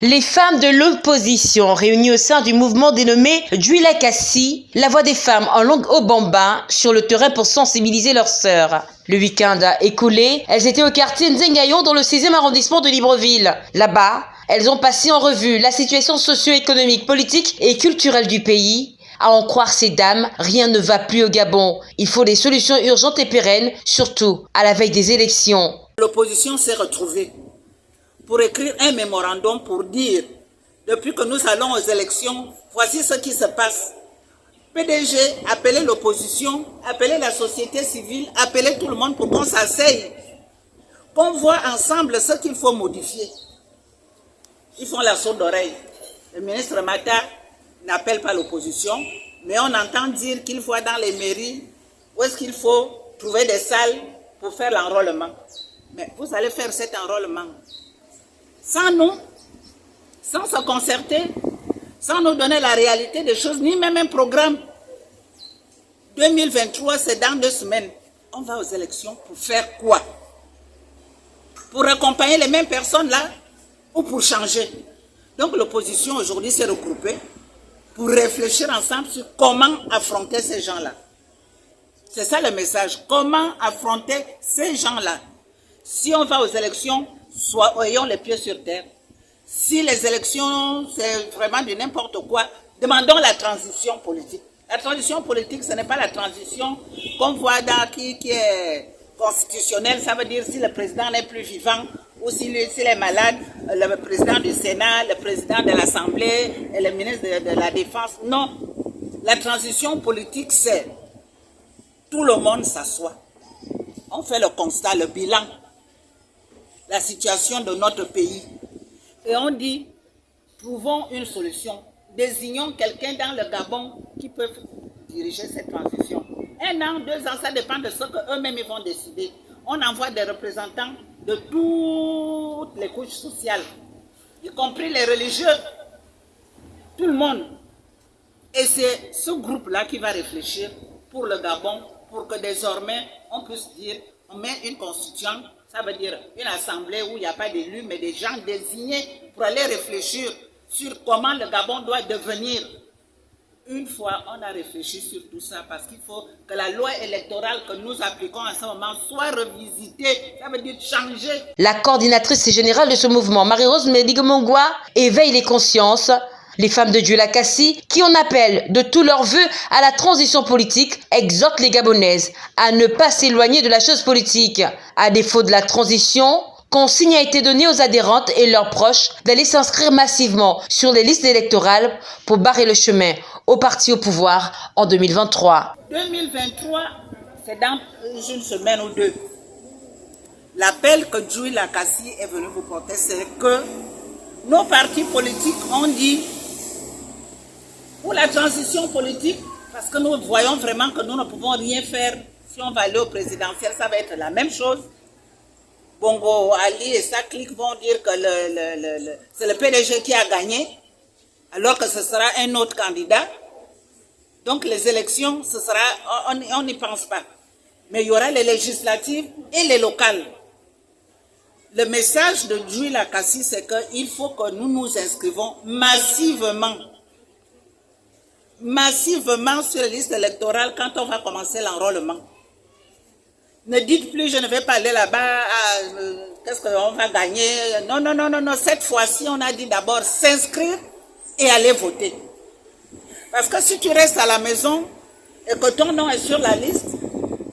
Les femmes de l'opposition réunies au sein du mouvement dénommé Juila Kassi, la voix des femmes en langue obamba, sur le terrain pour sensibiliser leurs sœurs. Le week-end écoulé, elles étaient au quartier Nzengayon dans le 6e arrondissement de Libreville. Là-bas, elles ont passé en revue la situation socio-économique, politique et culturelle du pays. À en croire ces dames, rien ne va plus au Gabon. Il faut des solutions urgentes et pérennes, surtout à la veille des élections. L'opposition s'est retrouvée pour écrire un mémorandum pour dire, depuis que nous allons aux élections, voici ce qui se passe. PDG, appelez l'opposition, appelez la société civile, appelez tout le monde pour qu'on s'asseye, qu'on voit ensemble ce qu'il faut modifier. Ils font la sourde oreille. Le ministre Mata n'appelle pas l'opposition, mais on entend dire qu'il faut dans les mairies où est-ce qu'il faut trouver des salles pour faire l'enrôlement. Mais vous allez faire cet enrôlement sans nous, sans se concerter, sans nous donner la réalité des choses, ni même un programme. 2023, c'est dans deux semaines. On va aux élections pour faire quoi? Pour accompagner les mêmes personnes là ou pour changer? Donc l'opposition aujourd'hui s'est regroupée pour réfléchir ensemble sur comment affronter ces gens-là. C'est ça le message. Comment affronter ces gens-là? Si on va aux élections, soit ayons les pieds sur terre. Si les élections, c'est vraiment du n'importe quoi, demandons la transition politique. La transition politique, ce n'est pas la transition qu'on voit dans qui, qui est constitutionnelle. Ça veut dire si le président n'est plus vivant ou s'il est malade, le président du Sénat, le président de l'Assemblée et le ministre de, de la Défense. Non. La transition politique, c'est tout le monde s'assoit. On fait le constat, le bilan la situation de notre pays. Et on dit, trouvons une solution. Désignons quelqu'un dans le Gabon qui peut diriger cette transition. Un an, deux ans, ça dépend de ce qu'eux-mêmes vont décider. On envoie des représentants de toutes les couches sociales, y compris les religieux, tout le monde. Et c'est ce groupe-là qui va réfléchir pour le Gabon, pour que désormais on puisse dire, on met une constitution ça veut dire une assemblée où il n'y a pas d'élus, mais des gens désignés pour aller réfléchir sur comment le Gabon doit devenir. Une fois on a réfléchi sur tout ça, parce qu'il faut que la loi électorale que nous appliquons à ce moment soit revisitée, ça veut dire changer. La coordinatrice générale de ce mouvement, Marie-Rose Médigomongwa, éveille les consciences les femmes de Dieu Kassi, qui en appellent de tous leurs voeux à la transition politique, exhortent les Gabonaises à ne pas s'éloigner de la chose politique. À défaut de la transition, consigne a été donnée aux adhérentes et leurs proches d'aller s'inscrire massivement sur les listes électorales pour barrer le chemin au parti au pouvoir en 2023. 2023, c'est dans une semaine ou deux. L'appel que Joui Lakassi est venu vous porter, c'est que nos partis politiques ont dit la transition politique, parce que nous voyons vraiment que nous ne pouvons rien faire si on va aller au présidentiel, ça va être la même chose. Bongo Ali et sa clique vont dire que c'est le PDG qui a gagné, alors que ce sera un autre candidat. Donc les élections, ce sera, on n'y pense pas. Mais il y aura les législatives et les locales. Le message de Jules Lakassi, c'est qu'il faut que nous nous inscrivons massivement massivement sur les listes électorales quand on va commencer l'enrôlement. Ne dites plus, je ne vais pas aller là-bas, ah, euh, qu'est-ce qu'on va gagner? Non, non, non, non, non. Cette fois-ci, on a dit d'abord s'inscrire et aller voter. Parce que si tu restes à la maison et que ton nom est sur la liste,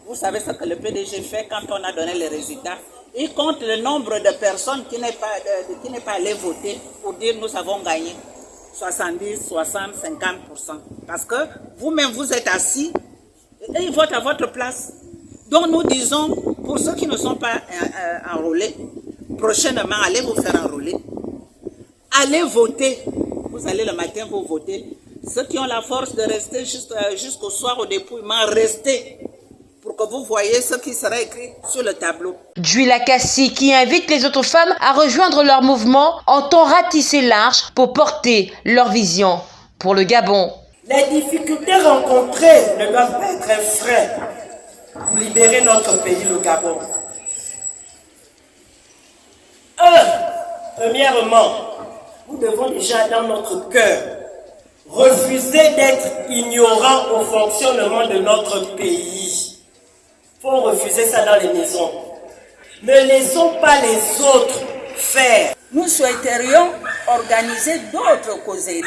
vous savez ce que le PDG fait quand on a donné les résultats. Il compte le nombre de personnes qui n'est pas, pas allé voter pour dire nous avons gagné. 70, 60, 50%. Parce que vous-même, vous êtes assis et ils votent à votre place. Donc nous disons, pour ceux qui ne sont pas euh, euh, enrôlés, prochainement, allez vous faire enrôler. Allez voter. Vous allez le matin, vous votez. Ceux qui ont la force de rester jusqu'au soir au dépouillement, restez pour que vous voyez ce qui sera écrit sur le tableau. Juila Kassi qui invite les autres femmes à rejoindre leur mouvement entend ratisser large pour porter leur vision pour le Gabon. Les difficultés rencontrées ne doivent pas être un frein pour libérer notre pays, le Gabon. Un, premièrement, nous devons déjà dans notre cœur refuser d'être ignorants au fonctionnement de notre pays. Refuser ça dans les maisons. Ne laissons pas les autres faire. Nous souhaiterions organiser d'autres causeries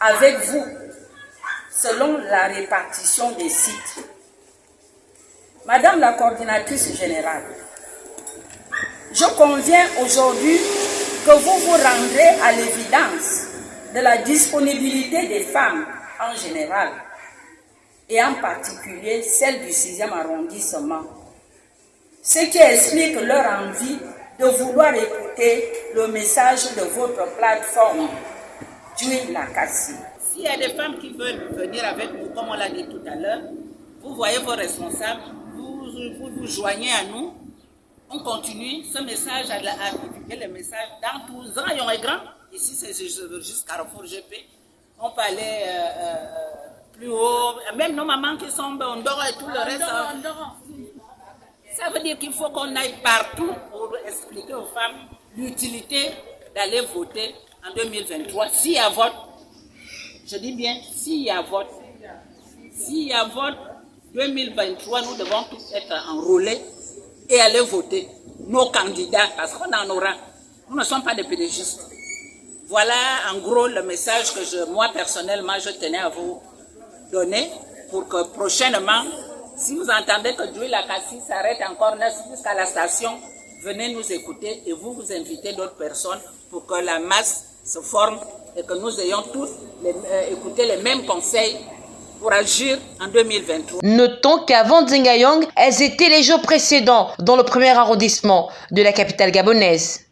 avec vous selon la répartition des sites. Madame la coordinatrice générale, je conviens aujourd'hui que vous vous rendrez à l'évidence de la disponibilité des femmes en général et en particulier celle du 6e arrondissement, ce qui explique leur envie de vouloir écouter le message de votre plateforme, Dui Lakassi. S'il y a des femmes qui veulent venir avec nous, comme on l'a dit tout à l'heure, vous voyez vos responsables, vous vous, joignez à nous, on continue ce message à, à divulguer le message dans tous les rayons et grands. Ici, c'est juste Carrefour GP. On peut euh, euh, plus haut. Même nos mamans qui sont en dehors et tout le reste. Ça veut dire qu'il faut qu'on aille partout pour expliquer aux femmes l'utilité d'aller voter en 2023. S'il y a vote, je dis bien, s'il y a vote, s'il y a vote 2023, nous devons tous être enrôlés et aller voter nos candidats, parce qu'on en aura. Nous ne sommes pas des pédagistes. Voilà en gros le message que je, moi personnellement, je tenais à vous pour que prochainement, si vous entendez que Djouy Lakassi s'arrête encore jusqu'à la station, venez nous écouter et vous vous invitez d'autres personnes pour que la masse se forme et que nous ayons tous les, euh, écouté les mêmes conseils pour agir en 2023. Notons qu'avant Zengayong, elles étaient les jours précédents dans le premier arrondissement de la capitale gabonaise.